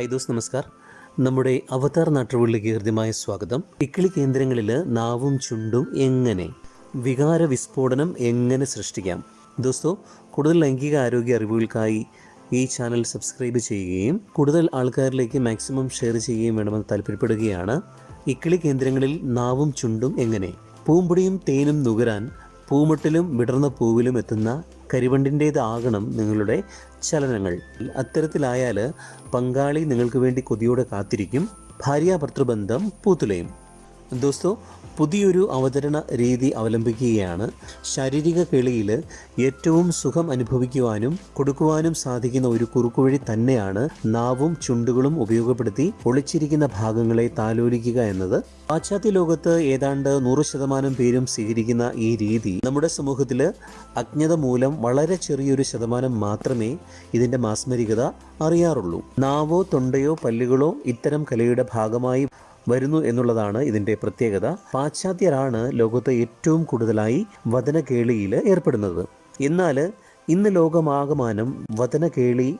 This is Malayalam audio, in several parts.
ഹൈ ദോസ് നമസ്കാർ. നമ്മുടെ അവതാർ നാട്ടുകളിലേക്ക് ഹൃദ്യമായ സ്വാഗതം. ഇക്കിളി കേന്ദ്രങ്ങളിൽ നാവും ചുണ്ടും എങ്ങനെ? വികാര വിസ്ഫോടനം എങ്ങനെ സൃഷ്ടിക്കാം? ദോസ്തോ കൂടുതൽ ലൈംഗിക ആരോഗ്യ അറിവുകൾക്കായി ഈ ചാനൽ സബ്സ്ക്രൈബ് ചെയ്യുകയും കൂടുതൽ ആൾക്കാരിലേക്ക് മാക്സിമം ഷെയർ ചെയ്യുകയും വേണമെന്ന് താല്പര്യപ്പെടുകയാണ്. ഇക്കിളി കേന്ദ്രങ്ങളിൽ നാവും ചുണ്ടും എങ്ങനെ? പൂമ്പൊടിയും തേനും നുകരാൻ പൂമുട്ടിലും വിടർന്ന പൂവിലും എത്തുന്ന കരിവണ്ടിന്റേതാകണം നിങ്ങളുടെ ചലനങ്ങൾ. അത്തരത്തിലായാൽ പങ്കാളി നിങ്ങൾക്ക് വേണ്ടി കൊതിയോടെ കാത്തിരിക്കും. ഭാര്യാഭർത്തൃബന്ധം പൂത്തുലയും. ദോസ്തോ പുതിയൊരു അവതരണ രീതി അവലംബിക്കുകയാണ്. ശാരീരിക കേളിയിൽ ഏറ്റവും സുഖം അനുഭവിക്കുവാനും കൊടുക്കുവാനും സാധിക്കുന്ന ഒരു കുറുക്കുവഴി തന്നെയാണ് നാവും ചുണ്ടുകളും ഉപയോഗപ്പെടുത്തി ഒളിച്ചിരിക്കുന്ന ഭാഗങ്ങളെ താലോലിക്കുക എന്നത്. പാശ്ചാത്യ ലോകത്ത് ഏതാണ്ട് നൂറ് ശതമാനം പേരും സ്വീകരിക്കുന്ന ഈ രീതി നമ്മുടെ സമൂഹത്തിൽ അജ്ഞത മൂലം വളരെ ചെറിയൊരു ശതമാനം മാത്രമേ ഇതിന്റെ മാസ്മരികത അറിയാറുള്ളൂ. നാവോ തൊണ്ടയോ പല്ലുകളോ ഇത്തരം കലയുടെ ഭാഗമായി വരുന്നു എന്നുള്ളതാണ് ഇതിന്റെ പ്രത്യേകത. പാശ്ചാത്യരാണ് ലോകത്ത് ഏറ്റവും കൂടുതലായി വചനകേളിയിൽ ഏർപ്പെടുന്നത്. എന്നാൽ ഇന്ന് ലോകമാകമാനം വചനകേളി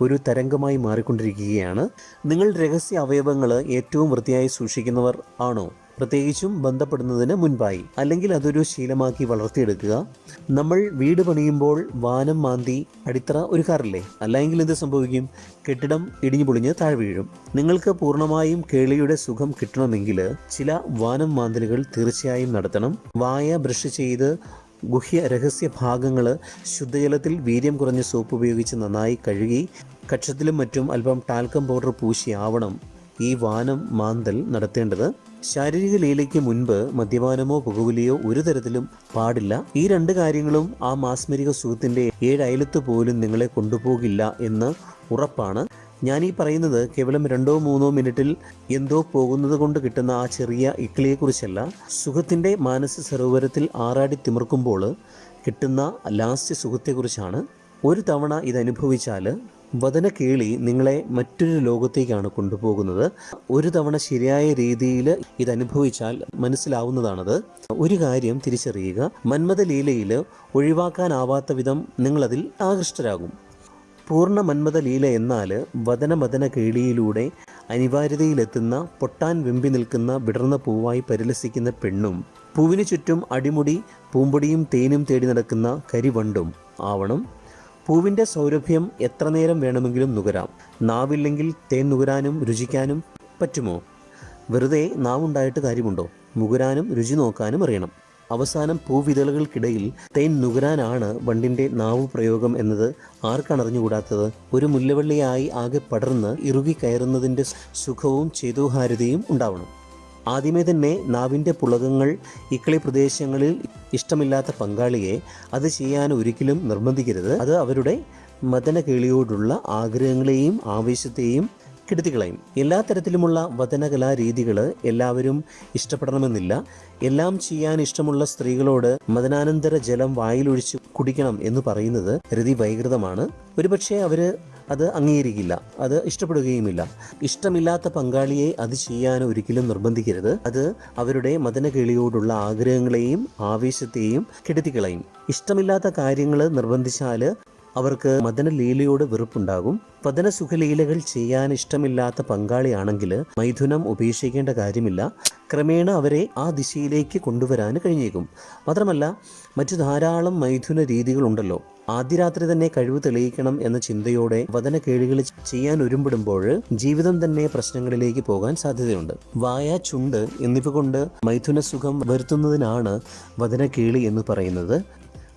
ഒരു തരംഗമായി മാറിക്കൊണ്ടിരിക്കുകയാണ്. നിങ്ങൾ രഹസ്യ അവയവങ്ങൾ ഏറ്റവും വൃത്തിയായി സൂക്ഷിക്കുന്നവർ ആണോ? പ്രത്യേകിച്ചും ബന്ധപ്പെടുന്നതിന് മുൻപായി. അല്ലെങ്കിൽ അതൊരു ശീലമാക്കി വളർത്തിയെടുക്കുക. നമ്മൾ വീട് പണിയുമ്പോൾ വാനം മാന്തി അടിത്തറ ഒരു കാറില്ലേ? അല്ലെങ്കിൽ എന്ത് സംഭവിക്കും? കെട്ടിടം ഇടിഞ്ഞു പൊളിഞ്ഞ് താഴെ വീഴും. നിങ്ങൾക്ക് പൂർണമായും കേളിയുടെ സുഖം കിട്ടണമെങ്കിൽ ചില വാനം മാന്തലുകൾ തീർച്ചയായും നടത്തണം. വായ ബ്രഷ് ചെയ്ത് ഗുഹ്യ രഹസ്യ ഭാഗങ്ങൾ ശുദ്ധജലത്തിൽ വീര്യം കുറഞ്ഞ സോപ്പ് ഉപയോഗിച്ച് നന്നായി കഴുകി കക്ഷത്തിലും മറ്റും അല്പം ടാൽക്കം പൗഡർ പൂശി ആവണം ഈ വാനം മാന്തൽ നടത്തേണ്ടത്. ശാരീരിക ലീലയ്ക്ക് മുൻപ് മദ്യപാനമോ പുകവലിയോ ഒരു തരത്തിലും പാടില്ല. ഈ രണ്ട് കാര്യങ്ങളും ആ മാസ്മരിക സുഖത്തിന്റെ ഏഴയലത്ത് പോലും നിങ്ങളെ കൊണ്ടുപോകില്ല എന്ന് ഉറപ്പാണ്. ഞാൻ ഈ പറയുന്നത് കേവലം രണ്ടോ മൂന്നോ മിനിറ്റിൽ എന്തോ പോകുന്നത് കൊണ്ട് കിട്ടുന്ന ആ ചെറിയ ഇക്ലിയെക്കുറിച്ചല്ല സുഖത്തിന്റെ മാനസ സരോവരത്തിൽ ആറാടി തിമിർക്കുമ്പോൾ കിട്ടുന്ന ലാസ്റ്റ് സുഖത്തെക്കുറിച്ചാണ് ഒരു തവണ ഇത് അനുഭവിച്ചാൽ കേളി നിങ്ങളെ മറ്റൊരു ലോകത്തേക്കാണ് കൊണ്ടുപോകുന്നത്. ഒരു തവണ ശരിയായ രീതിയിൽ ഇത് അനുഭവിച്ചാൽ മനസ്സിലാവുന്നതാണത്. ഒരു കാര്യം തിരിച്ചറിയുക. മന്മത ലീലയിൽ ഒഴിവാക്കാനാവാത്ത വിധം നിങ്ങളതിൽ ആകൃഷ്ടരാകും. പൂർണ മന്മത ലീല എന്നാൽ വതന മദന കേളിയിലൂടെ അനിവാര്യതയിലെത്തുന്ന പൊട്ടാൻ വെമ്പി നിൽക്കുന്ന വിടർന്ന പൂവായി പരിലസിക്കുന്ന പെണ്ണും പൂവിന് ചുറ്റും അടിമുടി പൂമ്പൊടിയും തേനും തേടി നടക്കുന്ന കരിവണ്ടും ആവണം. പൂവിന്റെ സൗരഭ്യം എത്ര നേരം വേണമെങ്കിലും നുകരാം. നാവില്ലെങ്കിൽ തേൻ നുകരാനും രുചിക്കാനും പറ്റുമോ? വെറുതെ നാവുണ്ടായിട്ട് കാര്യമുണ്ടോ? മുകുരാനും രുചി നോക്കാനും അറിയണം. അവസാനം പൂവിതളുകൾക്കിടയിൽ തേൻ നുകരാനാണ് വണ്ടിന്റെ നാവ് പ്രയോഗം എന്നത് ആർക്കാണ് അറിഞ്ഞുകൂടാത്തത്? ഒരു മുല്ലവള്ളിയായി ആകെ പടർന്ന് ഇറുകി കയറുന്നതിന്റെ സുഖവും ചേതോഹാരിതയും ഉണ്ടാവണം. ആദ്യമേ തന്നെ നാവിന്റെ പുളകങ്ങൾ ഇക്കളി പ്രദേശങ്ങളിൽ ഇഷ്ടമില്ലാത്ത പങ്കാളിയെ അത് ചെയ്യാൻ ഒരിക്കലും നിർബന്ധിക്കരുത്. അത് അവരുടെ മദന കേളിയോടുള്ള ആഗ്രഹങ്ങളെയും ആവേശത്തെയും കെടുത്തിക്കളയും. എല്ലാ തരത്തിലുമുള്ള വചനകലാരീതികൾ എല്ലാവരും ഇഷ്ടപ്പെടണമെന്നില്ല. എല്ലാം ചെയ്യാൻ ഇഷ്ടമുള്ള സ്ത്രീകളോട് മദനാനന്തര ജലം വായിലൊഴിച്ച് കുടിക്കണം എന്ന് പറയുന്നത് രതി വൈകൃതമാണ്. ഒരുപക്ഷെ അവർ അത് അംഗീകരിക്കില്ല. അത് ഇഷ്ടപ്പെടുകയുമില്ല. ഇഷ്ടമില്ലാത്ത പങ്കാളിയെ അത് ചെയ്യാൻ ഒരിക്കലും നിർബന്ധിക്കരുത്. അത് അവരുടെ മദനകേളിയോടുള്ള ആഗ്രഹങ്ങളെയും ആവേശത്തെയും കെടുത്തിക്കളയും. ഇഷ്ടമില്ലാത്ത കാര്യങ്ങൾ നിർബന്ധിച്ചാൽ അവർക്ക് മദനലീലയോട് വെറുപ്പുണ്ടാകും. പതന സുഖലീലകൾ ചെയ്യാൻ ഇഷ്ടമില്ലാത്ത പങ്കാളിയാണെങ്കിൽ മൈഥുനം ഉപേക്ഷിക്കേണ്ട കാര്യമില്ല. ക്രമേണ അവരെ ആ ദിശയിലേക്ക് കൊണ്ടുവരാൻ കഴിഞ്ഞേക്കും. മാത്രമല്ല മറ്റു ധാരാളം മൈഥുന രീതികളുണ്ടല്ലോ. ആദ്യ രാത്രി തന്നെ കഴിവ് തെളിയിക്കണം എന്ന ചിന്തയോടെ വതന കേളികൾ ചെയ്യാൻ ഒരുമ്പിടുമ്പോൾ ജീവിതം തന്നെ പ്രശ്നങ്ങളിലേക്ക് പോകാൻ സാധ്യതയുണ്ട്. വായ ചുണ്ട് എന്നിവ കൊണ്ട് മൈഥുന സുഖം വരുത്തുന്നതിനാണ് വതന കേളി എന്ന് പറയുന്നത്.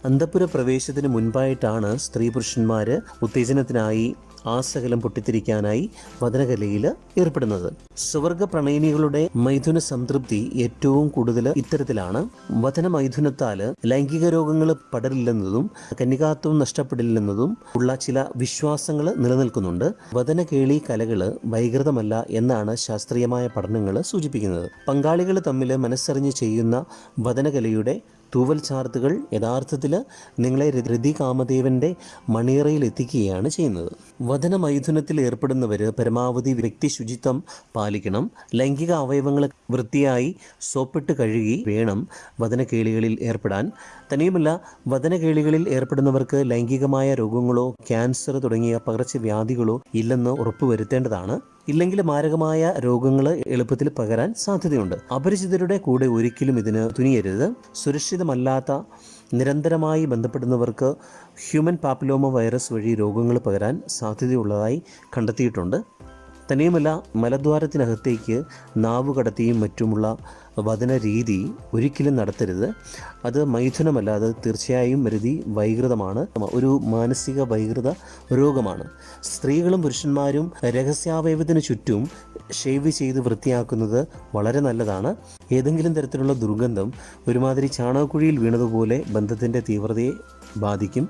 അന്തപുര പ്രവേശത്തിന് മുൻപായിട്ടാണ് സ്ത്രീ പുരുഷന്മാർ ഉത്തേജനത്തിനായി ആസകലം പൊട്ടിത്തിരിക്കാനായി വചനകലയിൽ ഏർപ്പെടുന്നത്. സുവർഗ പ്രണയിനികളുടെ മൈഥുന സംതൃപ്തി ഏറ്റവും കൂടുതൽ ഇത്തരത്തിലാണ്. വചന മൈഥുനത്താൽ ലൈംഗിക രോഗങ്ങൾ പടരില്ലെന്നതും കന്യകാത്വം നഷ്ടപ്പെടില്ലെന്നതും ഉള്ള ചില വിശ്വാസങ്ങൾ നിലനിൽക്കുന്നുണ്ട്. വചനകേളി കലകൾ വൈകൃതമല്ല എന്നാണ് ശാസ്ത്രീയമായ പഠനങ്ങൾ സൂചിപ്പിക്കുന്നത്. പങ്കാളികൾ തമ്മിൽ മനസ്സറിഞ്ഞ് ചെയ്യുന്ന വചനകലയുടെ തൂവൽ ചാർത്തുകൾ യഥാർത്ഥത്തിൽ നിങ്ങളെ രതി കാമദേവന്റെ മണിയറയിൽ എത്തിക്കുകയാണ് ചെയ്യുന്നത്. വചന മൈഥുനത്തിൽ ഏർപ്പെടുന്നവർ പരമാവധി വ്യക്തി ശുചിത്വം പാലിക്കണം. ലൈംഗിക അവയവങ്ങൾ വൃത്തിയായി സോപ്പിട്ട് കഴുകി വേണം വചനകേളികളിൽ ഏർപ്പെടാൻ. തനിയുമല്ല വചനകേളികളിൽ ഏർപ്പെടുന്നവർക്ക് ലൈംഗികമായ രോഗങ്ങളോ ക്യാൻസർ തുടങ്ങിയ പകർച്ചവ്യാധികളോ ഇല്ലെന്ന് ഉറപ്പുവരുത്തേണ്ടതാണ്. ഇല്ലെങ്കിൽ മാരകമായ രോഗങ്ങൾ എളുപ്പത്തിൽ പകരാൻ സാധ്യതയുണ്ട്. അപരിചിതരുടെ കൂടെ ഒരിക്കലും ഇതിന് തുനിയരുത്. സുരക്ഷിതമല്ലാത്ത നിരന്തരമായി ബന്ധപ്പെടുന്നവർക്ക് ഹ്യൂമൻ പാപ്പിലോമ വൈറസ് വഴി രോഗങ്ങൾ പകരാൻ സാധ്യതയുള്ളതായി കണ്ടെത്തിയിട്ടുണ്ട്. തന്നെയുമല്ല മലദ്വാരത്തിനകത്തേക്ക് നാവ് കടത്തിയും മറ്റുമുള്ള വചന രീതി ഒരിക്കലും നടത്തരുത്. അത് മൈഥുനമല്ല അത് തീർച്ചയായും വരുതി വൈകൃതമാണ്. ഒരു മാനസിക വൈകൃത രോഗമാണ്. സ്ത്രീകളും പുരുഷന്മാരും രഹസ്യാവയവത്തിന് ചുറ്റും ഷേവ് ചെയ്ത് വൃത്തിയാക്കുന്നത് വളരെ നല്ലതാണ്. ഏതെങ്കിലും തരത്തിലുള്ള ദുർഗന്ധം ഒരുമാതിരി ചാണകക്കുഴിയിൽ വീണതുപോലെ ബന്ധത്തിന്റെ തീവ്രതയെ ബാധിക്കും.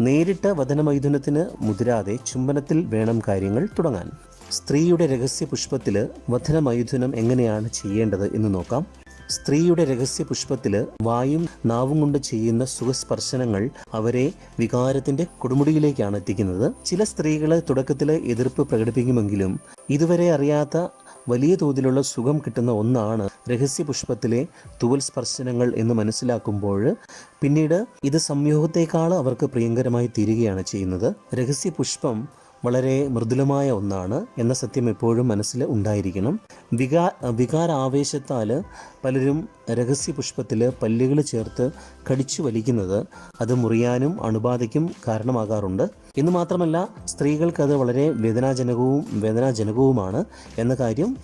നേരിട്ട് വചനമൈഥുനത്തിന് മുതിരാതെ ചുംബനത്തിൽ വേണം കാര്യങ്ങൾ തുടങ്ങാൻ. സ്ത്രീയുടെ രഹസ്യ പുഷ്പത്തിൽ വധനമൈഥുനം എങ്ങനെയാണ് ചെയ്യേണ്ടത് എന്ന് നോക്കാം. സ്ത്രീയുടെ രഹസ്യ പുഷ്പത്തിൽ വായും നാവും കൊണ്ട് ചെയ്യുന്ന സുഖസ്പർശനങ്ങൾ അവരെ വികാരത്തിന്റെ കൊടുമുടിയിലേക്കാണ് എത്തിക്കുന്നത്. ചില സ്ത്രീകൾ തുടക്കത്തിൽ എതിർപ്പ് പ്രകടിപ്പിക്കുമെങ്കിലും ഇതുവരെ അറിയാത്ത വലിയ തോതിലുള്ള സുഖം കിട്ടുന്ന ഒന്നാണ് രഹസ്യ പുഷ്പത്തിലെ തുവൽ സ്പർശനങ്ങൾ എന്ന് മനസ്സിലാക്കുമ്പോൾ പിന്നീട് ഇത് സംയോഗത്തേക്കാൾ അവർക്ക് പ്രിയങ്കരമായി തീരുകയാണ് ചെയ്യുന്നത്. രഹസ്യ പുഷ്പം വളരെ മൃദുലമായ ഒന്നാണ് എന്ന സത്യം എപ്പോഴും മനസ്സിൽ ഉണ്ടായിരിക്കണം. വികാ വികാരാവേശത്താൽ പലരും രഹസ്യ പുഷ്പത്തിൽ പല്ലുകൾ ചേർത്ത് കടിച്ചു വലിക്കുന്നത് അത് മുറിയാനും അണുബാധയ്ക്കും കാരണമാകാറുണ്ട്. എന്ന് മാത്രമല്ല സ്ത്രീകൾക്കത് വളരെ വേദനാജനകവും വേദനാജനകവുമാണ് എന്ന കാര്യം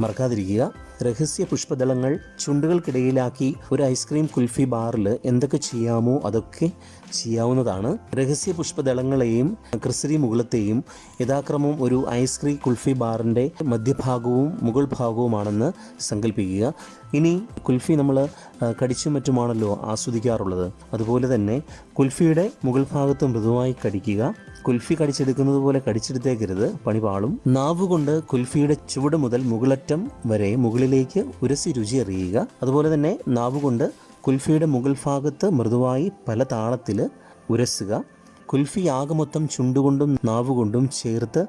മറക്കാതിരിക്കുക. രഹസ്യ പുഷ്പദളങ്ങൾ ചുണ്ടുകൾക്കിടയിലാക്കി ഒരു ഐസ്ക്രീം കുൽഫി ബാറിൽ എന്തൊക്കെ ചെയ്യാമോ അതൊക്കെ ചെയ്യാവുന്നതാണ്. രഹസ്യ പുഷ്പദളങ്ങളെയും ക്രിസരി മുകളത്തെയും യഥാക്രമം ഒരു ഐസ്ക്രീം കുൽഫി ബാറിന്റെ മധ്യഭാഗവും മുകൾ ഭാഗവുമാണെന്ന് സങ്കല്പിക്കുക ഇനി കുൽഫി നമ്മൾ കടിച്ചും മറ്റുമാണല്ലോ ആസ്വദിക്കാറുള്ളത്. അതുപോലെ തന്നെ കുൽഫിയുടെ മുകൾ ഭാഗത്ത് മൃദുവായി കടിക്കുക. കുൽഫി കടിച്ചെടുക്കുന്നത് പോലെ കടിച്ചെടുത്തേക്കരുത്. പണി പാളും നാവുകൊണ്ട് കുൽഫിയുടെ ചുവട് മുതൽ മുകളറ്റം വരെ മുകളിലേക്ക് ഉരസി രുചി അറിയുക. അതുപോലെ തന്നെ നാവുകൊണ്ട് കുൽഫിയുടെ മുകൾ ഭാഗത്ത് മൃദുവായി പല താളത്തിൽ ഉരസുക. കുൽഫി ആകമൊത്തം ചുണ്ടുകൊണ്ടും നാവുകൊണ്ടും ചേർത്ത്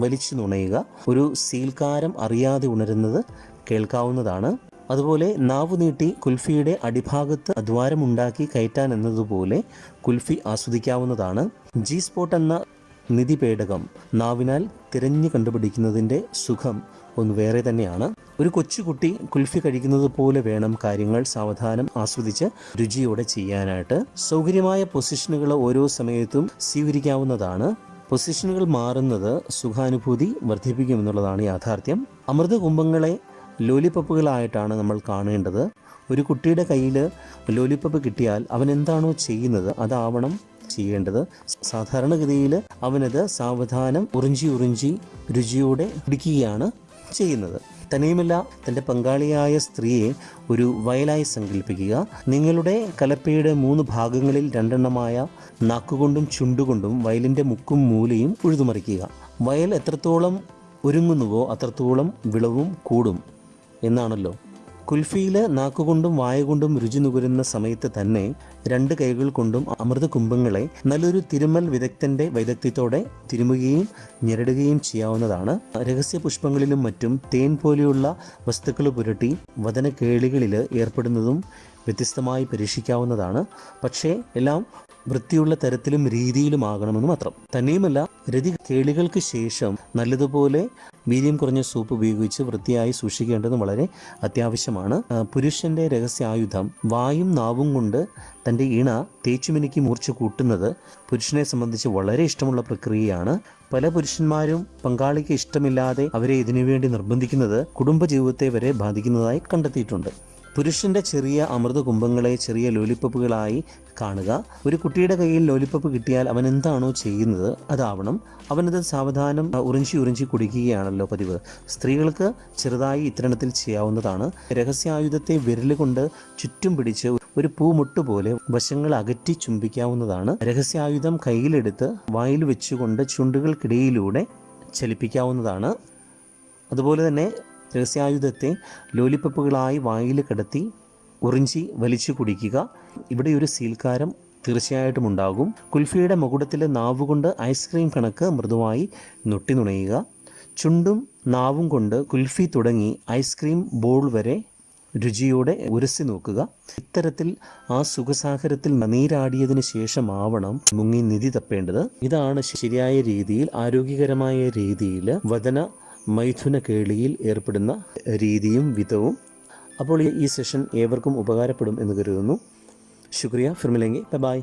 വലിച്ചു നുണയുക. ഒരു സീൽക്കാരം അറിയാതെ ഉണരുന്നത് കേൾക്കാവുന്നതാണ്. അതുപോലെ നാവ് നീട്ടി കുൽഫിയുടെ അടിഭാഗത്ത് ദ്വാരമുണ്ടാക്കി കയറ്റാൻ എന്നതുപോലെ കുൽഫി ആസ്വദിക്കാവുന്നതാണ്. ജി സ്പോട്ട് എന്ന നിധി പേടകം നാവിനാൽ തിരഞ്ഞു കണ്ടുപിടിക്കുന്നതിന്റെ സുഖം ഒന്ന് വേറെ തന്നെയാണ്. ഒരു കൊച്ചുകുട്ടി കുൽഫി കഴിക്കുന്നത് പോലെ വേണം കാര്യങ്ങൾ സാവധാനം ആസ്വദിച്ച് രുചിയോടെ ചെയ്യാനായിട്ട്. സൗകര്യമായ പൊസിഷനുകൾ ഓരോ സമയത്തും സ്വീകരിക്കാവുന്നതാണ്. പൊസിഷനുകൾ മാറുന്നത് സുഖാനുഭൂതി വർദ്ധിപ്പിക്കുമെന്നുള്ളതാണ് യാഥാർത്ഥ്യം. അമൃത കുംഭങ്ങളെ ലോലിപ്പപ്പുകളായിട്ടാണ് നമ്മൾ കാണേണ്ടത്. ഒരു കുട്ടിയുടെ കയ്യിൽ ലോലിപ്പപ്പ് കിട്ടിയാൽ അവൻ എന്താണോ ചെയ്യുന്നത് അതാവണം ചെയ്യേണ്ടത്. സാധാരണഗതിയിൽ അവനത് സാവധാനം ഉറിഞ്ചി ഉറിഞ്ചി രുചിയോടെ പിടിക്കുകയാണ് ചെയ്യുന്നത്. തനിയുമല്ല തന്റെ പങ്കാളിയായ സ്ത്രീയെ ഒരു വയലായി സങ്കല്പിക്കുക. നിങ്ങളുടെ കലപ്പയുടെ മൂന്ന് ഭാഗങ്ങളിൽ രണ്ടെണ്ണമായ നാക്കുകൊണ്ടും ചുണ്ടുകൊണ്ടും വയലിന്റെ മുക്കും മൂലയും ഉഴുതുമറിക്കുക. വയൽ എത്രത്തോളം ഒരുങ്ങുന്നുവോ അത്രത്തോളം വിളവും കൂടും. എന്നാണല്ലോ. കുൽഫിയിൽ നാക്കുകൊണ്ടും വായകൊണ്ടും രുചി നുകരുന്ന സമയത്ത് തന്നെ രണ്ട് കൈകൾ കൊണ്ടും അമൃത കുംഭങ്ങളെ നല്ലൊരു തിരുമൽ വിദഗ്ധന്റെ വൈദഗ്ധ്യത്തോടെ തിരുമുകയും ഞെരടുകയും ചെയ്യാവുന്നതാണ്. രഹസ്യ പുഷ്പങ്ങളിലും മറ്റും തേൻ പോലെയുള്ള വസ്തുക്കൾ പുരട്ടി വതന കേളികളിൽ ഏർപ്പെടുന്നതും വ്യത്യസ്തമായി പരീക്ഷിക്കാവുന്നതാണ്. പക്ഷേ എല്ലാം വൃത്തിയുള്ള തരത്തിലും രീതിയിലുമാകണമെന്ന് മാത്രം. തന്നെയുമല്ല രതി കേളികൾക്ക് ശേഷം നല്ലതുപോലെ വീര്യം കുറഞ്ഞ സൂപ്പ് ഉപയോഗിച്ച് വൃത്തിയായി സൂക്ഷിക്കേണ്ടതും വളരെ അത്യാവശ്യമാണ്. പുരുഷന്റെ രഹസ്യായുധം വായും നാവും കൊണ്ട് തന്റെ ഇണ തേച്ചുമിനുക്കി മൂർച്ച കൂട്ടുന്നത് പുരുഷനെ സംബന്ധിച്ച് വളരെ ഇഷ്ടമുള്ള പ്രക്രിയയാണ്. പല പുരുഷന്മാരും പങ്കാളിക്ക് ഇഷ്ടമില്ലാതെ അവരെ ഇതിനുവേണ്ടി നിർബന്ധിക്കുന്നത് കുടുംബജീവിതത്തെ വരെ ബാധിക്കുന്നതായി കണ്ടെത്തിയിട്ടുണ്ട്. പുരുഷന്റെ ചെറിയ അമൃത കുംഭങ്ങളെ ചെറിയ ലോലിപ്പപ്പുകളായി കാണുക. ഒരു കുട്ടിയുടെ കയ്യിൽ ലോലിപ്പപ്പ് കിട്ടിയാൽ അവൻ എന്താണോ ചെയ്യുന്നത് അതാവണം. അവനത് സാവധാനം ഉറിഞ്ചി ഉറിഞ്ചി കുടിക്കുകയാണല്ലോ പതിവ്. സ്ത്രീകൾക്ക് ചെറുതായി ഇത്തരണത്തിൽ ചെയ്യാവുന്നതാണ്. രഹസ്യായുധത്തെ വിരലുകൊണ്ട് ചുറ്റും പിടിച്ച് ഒരു പൂമുട്ട് പോലെ വശങ്ങൾ അകറ്റി ചുംബിക്കാവുന്നതാണ്. രഹസ്യായുധം കയ്യിലെടുത്ത് വായിൽ വെച്ചുകൊണ്ട് ചുണ്ടുകൾക്കിടയിലൂടെ ചലിപ്പിക്കാവുന്നതാണ്. അതുപോലെ തന്നെ രഹസ്യായുധത്തെ ലോലിപ്പപ്പുകളായി വായിൽ കിടത്തി ഉറിഞ്ചി വലിച്ചു കുടിക്കുക. ഇവിടെ ഒരു സീൽക്കാരം തീർച്ചയായിട്ടും ഉണ്ടാകും. കുൽഫിയുടെ മുകുടത്തിലെ നാവുകൊണ്ട് ഐസ്ക്രീം കണക്ക് മൃദുവായി നൊട്ടി നുണയുക. ചുണ്ടും നാവും കൊണ്ട് കുൽഫി തുടങ്ങി ഐസ്ക്രീം ബോൾ വരെ രുചിയോടെ ഉരസി നോക്കുക. ഇത്തരത്തിൽ ആ സുഖസാഗരത്തിൽ നീരാടിയതിനു ശേഷമാവണം മുങ്ങി നിധി തപ്പേണ്ടത്. ഇതാണ് ശരിയായ രീതിയിൽ ആരോഗ്യകരമായ രീതിയിൽ വദന മൈഥുന കേളിയിൽ ഏർപ്പെടുന്ന രീതിയും വിധവും. അപ്പോൾ ഈ- സെഷൻ ഏവർക്കും ഉപകാരപ്പെടും എന്ന് കരുതുന്നു. ശുക്രിയ. ഫിർമിലെങ്കി. ബൈ